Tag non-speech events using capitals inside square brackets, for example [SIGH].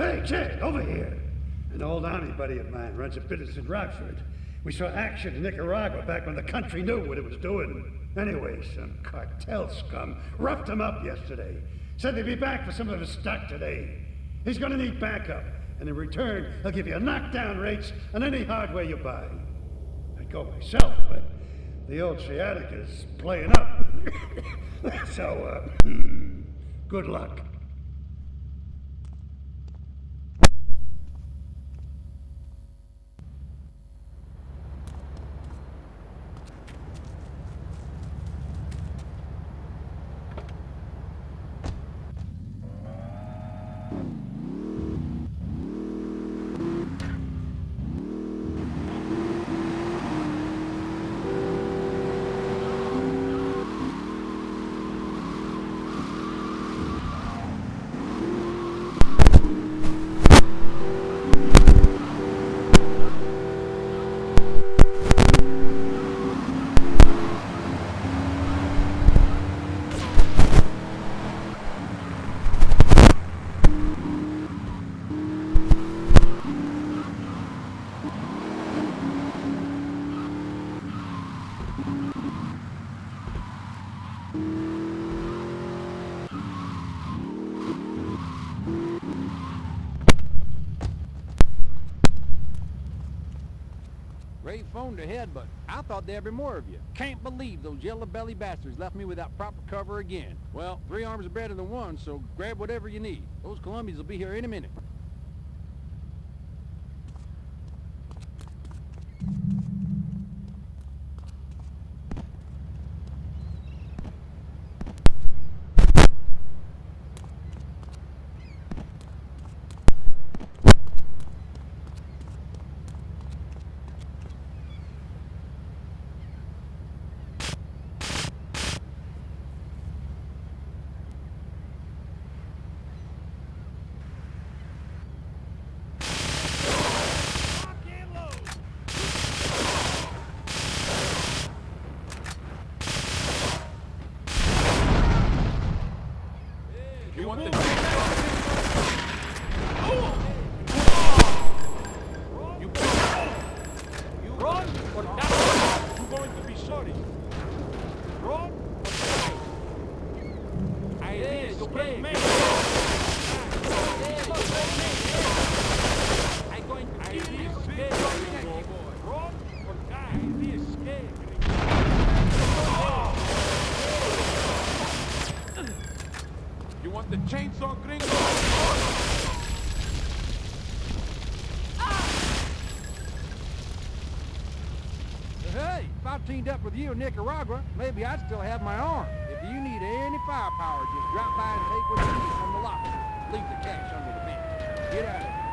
Hey, kid, over here. An old army buddy of mine runs a business in Rockford. We saw action in Nicaragua back when the country knew what it was doing. Anyway, some cartel scum roughed him up yesterday. Said they'd be back for some of his stock today. He's gonna need backup, and in return, he'll give you knockdown rates on any hardware you buy. I'd go myself, but the old sciatica's playing up. [COUGHS] so, uh, good luck. Ray phoned ahead, but I thought there'd be more of you. Can't believe those yellow belly bastards left me without proper cover again. Well, three arms are better than one, so grab whatever you need. Those Colombians will be here any minute. You want the You You run or die. You're going to be sorry. Run or. I did escape. I'm going to kill you. Run or die. I did escape. You want the chainsaw, gringo? Hey, if I teamed up with you in Nicaragua, maybe I'd still have my arm. If you need any firepower, just drop by and take what you need from the locker. Leave the cash under the bench. Get out of here.